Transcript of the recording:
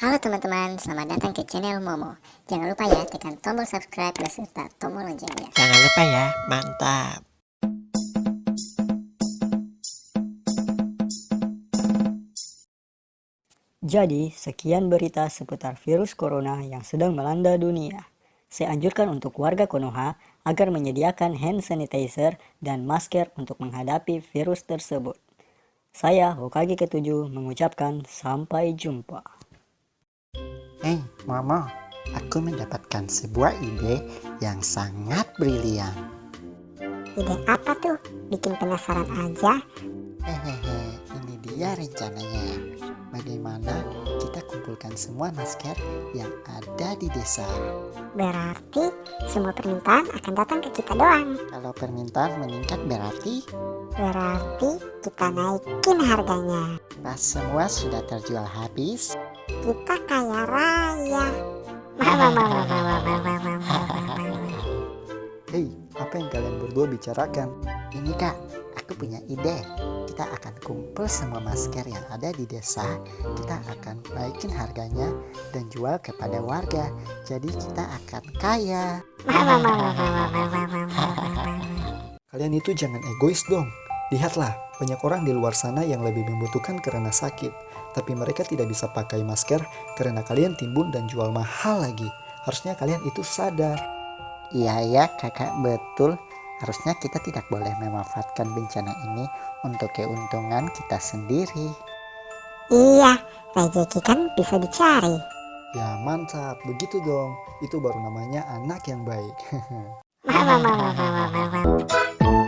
Halo teman-teman, selamat datang ke channel Momo. Jangan lupa ya tekan tombol subscribe beserta tombol loncengnya. Jangan lupa ya, mantap. Jadi, sekian berita seputar virus corona yang sedang melanda dunia. Saya anjurkan untuk warga Konoha agar menyediakan hand sanitizer dan masker untuk menghadapi virus tersebut. Saya Hokage ketujuh mengucapkan sampai jumpa. Hei, Momo, aku mendapatkan sebuah ide yang sangat brilian. Ide apa tuh? Bikin penasaran aja. Hehehe, ini dia rencananya. Bagaimana kita kumpulkan semua masker yang ada di desa? Berarti semua permintaan akan datang ke kita doang. Kalau permintaan meningkat berarti Berarti kita naikin harganya. pas semua sudah terjual habis, Kita kaya raya. Hei, apa yang kalian berdua bicarakan? ini kak, aku punya ide. Kita akan kumpul semua masker yang ada di desa. Kita akan naikin harganya dan jual kepada warga. Jadi kita akan kaya. Kalian itu jangan egois dong. Lihatlah, banyak orang di luar sana yang lebih membutuhkan karena sakit. Tapi mereka tidak bisa pakai masker karena kalian timbun dan jual mahal lagi. Harusnya kalian itu sadar. Iya ya kakak betul. Harusnya kita tidak boleh memanfaatkan bencana ini untuk keuntungan kita sendiri. Iya, rezeki kan bisa dicari. Ya mantap, begitu dong. Itu baru namanya anak yang baik. Wow, wow, wow, wow.